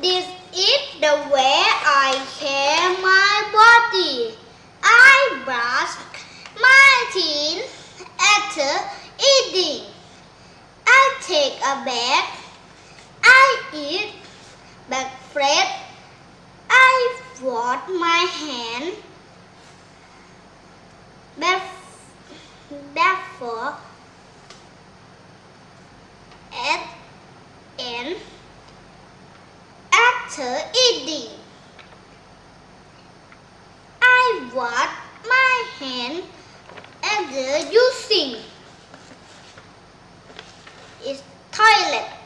This is the way I care my body. I brush my teeth after eating. I take a bath. I eat breakfast. I wash my hand. Therefore, after eating. I wash my hands after using. It's toilet.